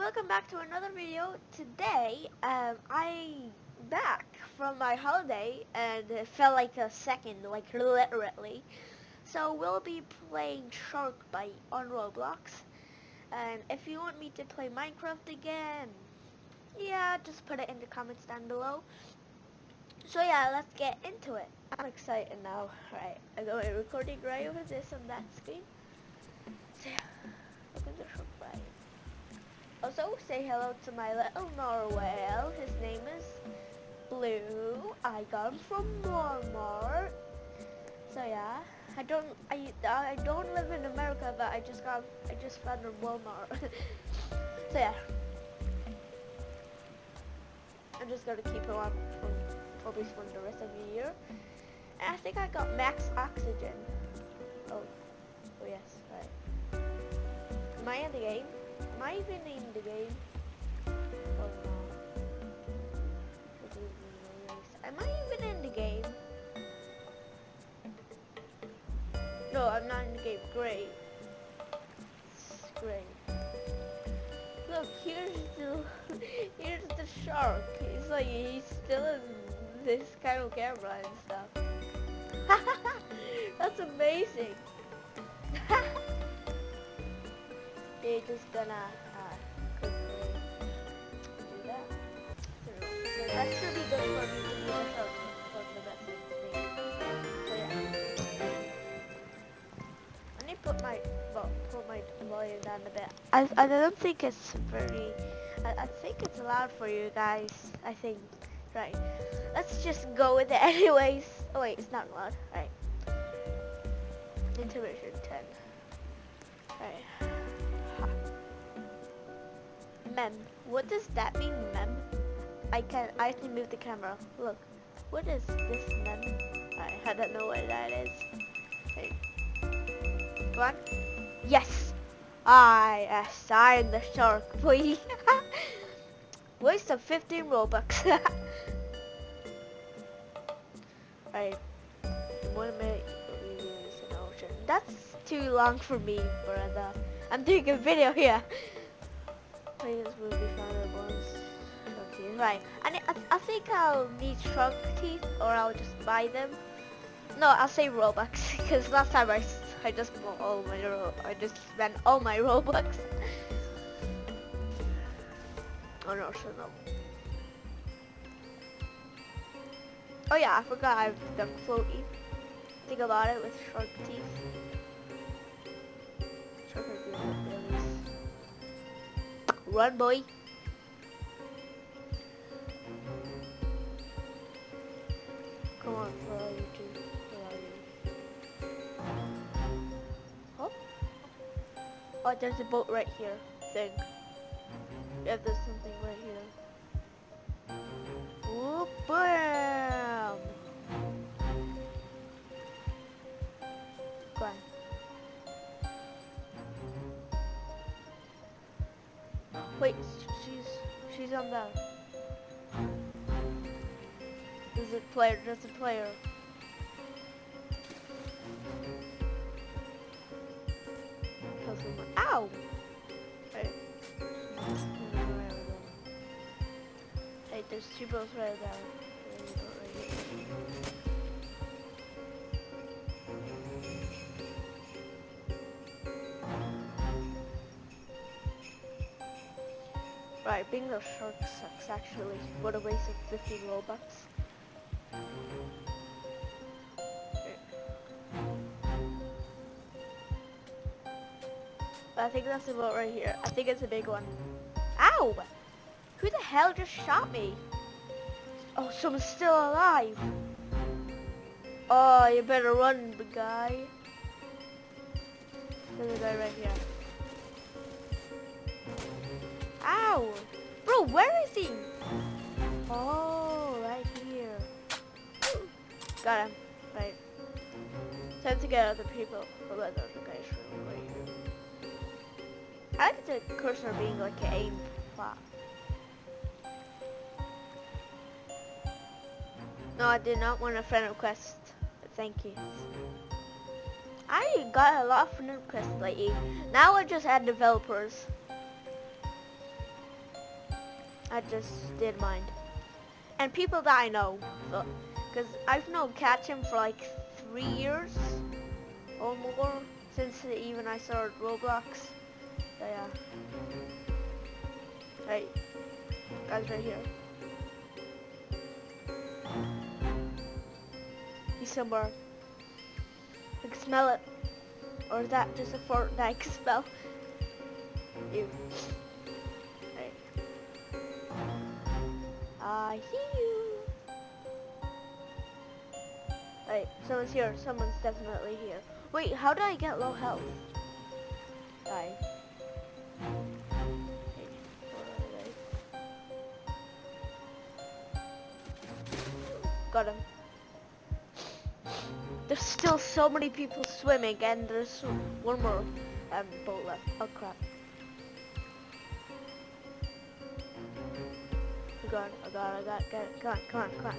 welcome back to another video. Today, um, I back from my holiday and it felt like a second, like literally. So we'll be playing Shark Bite on Roblox. And if you want me to play Minecraft again, yeah, just put it in the comments down below. So yeah, let's get into it. I'm excited now. Right, I got my recording right over this on that screen. Say hello to my little narwhal. His name is Blue. I got him from Walmart. So yeah, I don't I I don't live in America, but I just got I just found him Walmart. so yeah, I'm just gonna keep him on probably for the rest of the year. And I think I got max oxygen. Oh, oh yes, right. Am I in the game? Am I even in the game? Am I even in the game? No, I'm not in the game. Great. Great. Look, here's the here's the shark. He's like he's still in this kind of camera and stuff. That's amazing. They're just gonna uh, quickly do that. So, so that should be good for me. I need to put my well, put my volume down a bit. I I don't think it's very. I, I think it's allowed for you guys. I think. Right. Let's just go with it anyways. Oh wait, it's not loud. Right. Intermission 10. Right. Mem. What does that mean, mem? I can I can move the camera. Look. What is this mem? I, I don't know what that is. Hey. On. Yes! I assign the shark, please. Waste of 15 Robux. Alright. One minute. That's too long for me, brother. I'm doing a video here. Will be. Right. I, I, I think I'll need shark teeth or I'll just buy them. No, I'll say Robux because last time I, I just bought all my I just spent all my Robux. oh no, so no. Oh yeah, I forgot I've done floaty. Think about it with shark teeth. Shark Run, boy. Come on, where are you two? Where are you? Oh? Oh, there's a boat right here. Think. Yeah, there's something right here. Whoop, bam! Wait, she's she's on the. There's it player. There's a player. Someone. Ow! Hey. Hey, there's two boats right there. Being shark sucks actually. What a waste of 50 Robux. I think that's the boat right here. I think it's a big one. Ow! Who the hell just shot me? Oh, someone's still alive. Oh, you better run, big guy. There's a guy right here. Ow! Bro, where is he? Oh, right here. Got him. Right. Time to get other people. Oh, other guy's right here. I like the cursor being like an aim flat. No, I did not want a friend request. Thank you. I got a lot of friend requests lately. Now I just add developers. I just did mind. And people that I know, uh, because I've known Catching for like three years or more since even I started Roblox. So yeah. Right, guys, right here. He's somewhere. I can smell it. Or is that just a fart that I can smell? You. I see you. Wait, someone's here. Someone's definitely here. Wait, how did I get low health? Die. Got him. There's still so many people swimming and there's one more um, boat left. Oh crap. Go on, I got I got, get it. Come on, come on, come on.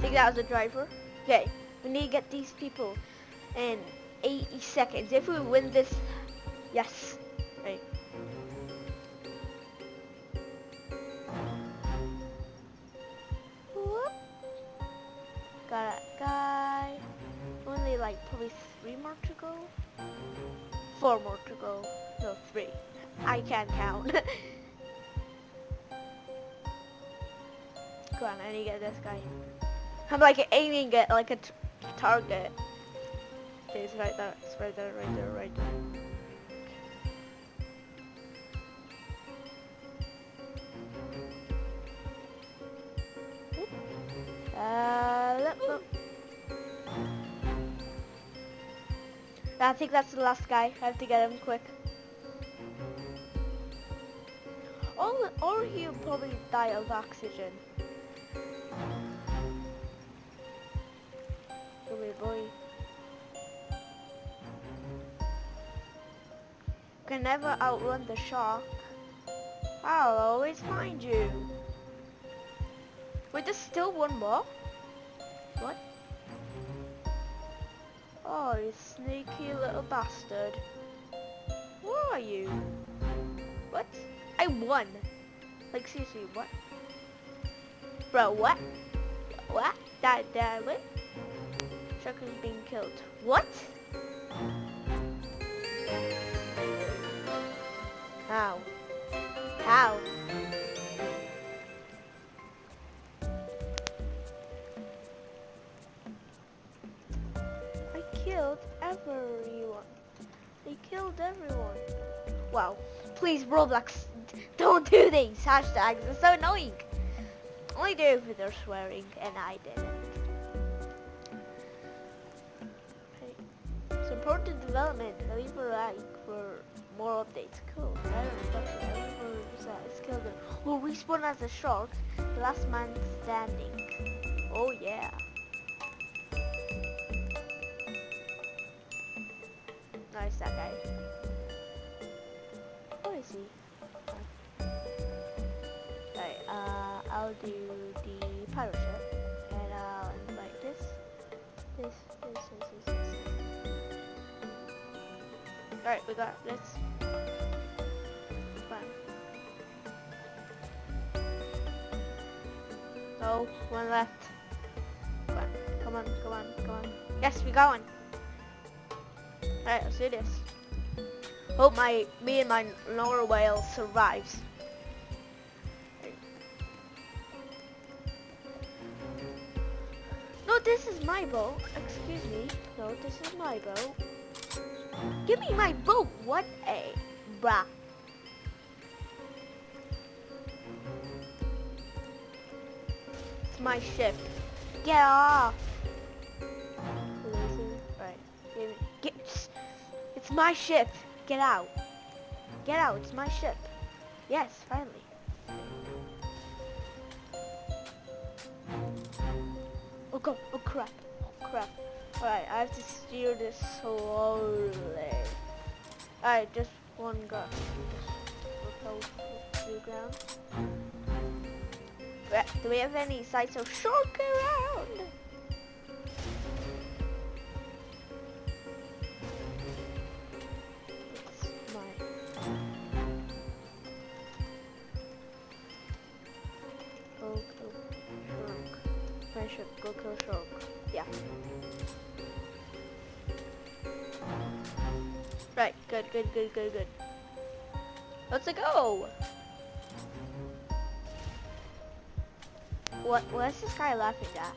Think that was a driver? Okay, we need to get these people in 80 seconds. If we win this, yes. Right. Whoop. Got a guy. Only like probably three more to go. Four more to go. No, three. I can't count. Come on, I need to get this guy. I'm like aiming at like a target. Okay, it's right there. It's right there, right there, right there. Uh, I think that's the last guy. I have to get him quick. He'll probably die of oxygen. boy. Can never outrun the shark. I'll always find you. Wait, there's still one more? What? Oh, you sneaky little bastard. Where are you? What? I won. Like seriously, what? Bro, what? What? That, that, what? Shark is being killed. What? How? How? I killed everyone. They killed everyone. Wow. Please, Roblox, don't do these hashtags. It's so annoying. Only do it if they're swearing, and I didn't. Support the development. Leave a like for more updates. Cool. I don't know. Will respawn as a shark. Last man standing. Oh yeah. Nice that guy. Do the pirate ship. And uh, I'll invite this, this, this, this, this, this. Alright, we got this. Fine. No, one left. Come on, come on, come on, come on. Yes, we got one. Alright, let's do this. Hope my me and my lower whale survives. This is my boat. Excuse me. No, this is my boat. Give me my boat. What a bruh. It's my ship. Get off. Right. Get. It's my ship. Get out. Get out. It's my ship. Yes, finally. Oh crap. Oh crap. Alright, I have to steer this slowly. Alright, just one gun. Just the ground. Do we have any sights of shark around? Go kill shark. Yeah. Right, good, good, good, good, good. Let's go! What, what's this guy laughing at?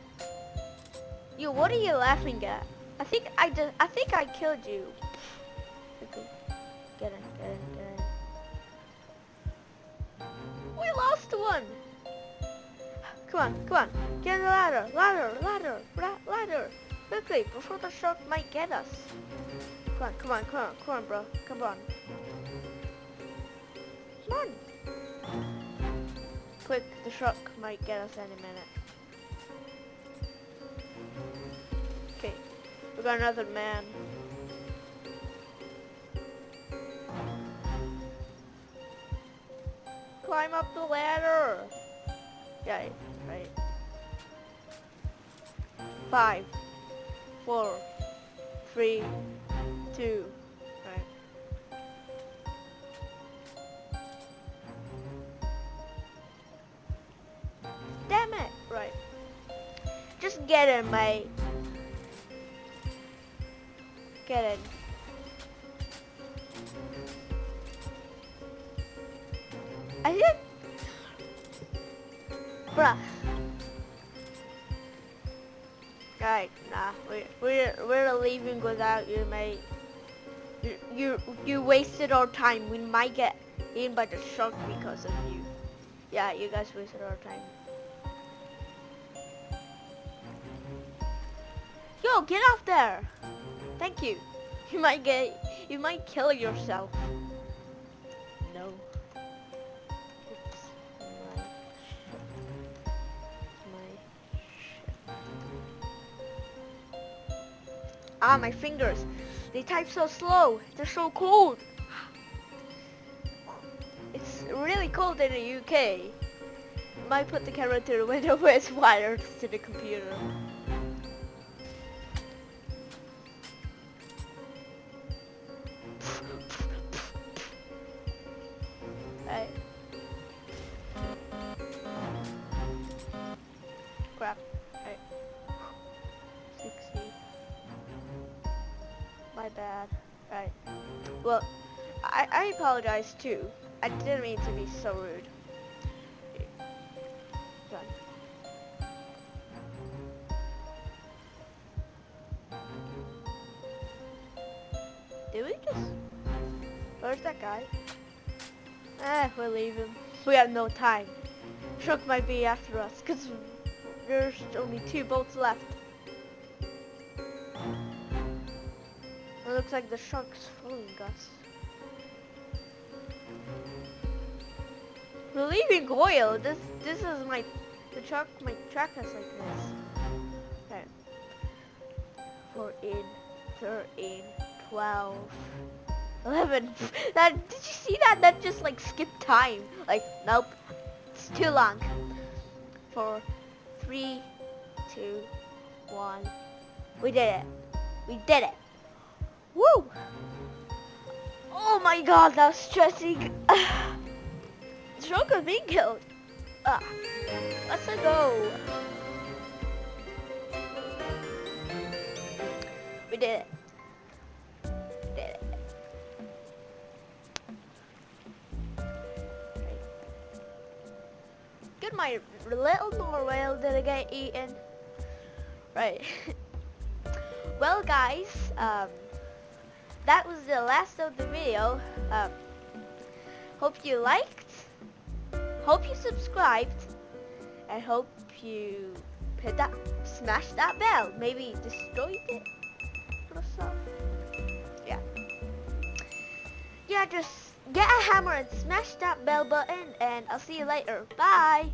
Yo, what are you laughing at? I think I just, I think I killed you. Come on, come on. Get the ladder, ladder, ladder, la- ladder. Quickly, before the shark might get us. Come on, come on, come on, come on, bro. Come on. Come on. Quick, the shark might get us any minute. Okay, we got another man. Climb up the ladder. Yeah, right. Five, four, three, two. Right. Damn it! Right. Just get in, mate. Get in. I think... Bruh. Right, nah, we're, we're, we're leaving without you, mate. You, you, you wasted our time. We might get eaten by the shark because of you. Yeah, you guys wasted our time. Yo, get off there! Thank you. You might get, you might kill yourself. Ah, my fingers. They type so slow. They're so cold. It's really cold in the UK. Might put the camera to the window where it's wired to the computer. Apologize too. I didn't mean to be so rude. Done. Did we just... Where's that guy? Ah, we'll leave him. We have no time. Shark might be after us, because there's only two boats left. It looks like the shark's following us. We're leaving oil. This this is my the truck my track us like this. Okay. 14, 13, 12, 11. That did you see that? That just like skipped time. Like nope, it's too long. Four, three, two, one. We did it. We did it. Woo! Oh my god, that was stressing. Of being killed. Ah, let's go. We did it. Did it. Good, my little narwhal didn't get eaten. Right. well, guys, um, that was the last of the video. Um, hope you liked. Hope you subscribed. And hope you hit that, smash that bell. Maybe destroyed it or something. Yeah. Yeah, just get a hammer and smash that bell button. And I'll see you later. Bye.